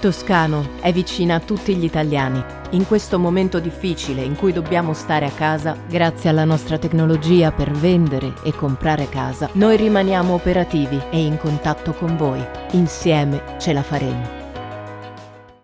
Toscano è vicina a tutti gli italiani. In questo momento difficile in cui dobbiamo stare a casa, grazie alla nostra tecnologia per vendere e comprare casa, noi rimaniamo operativi e in contatto con voi. Insieme ce la faremo.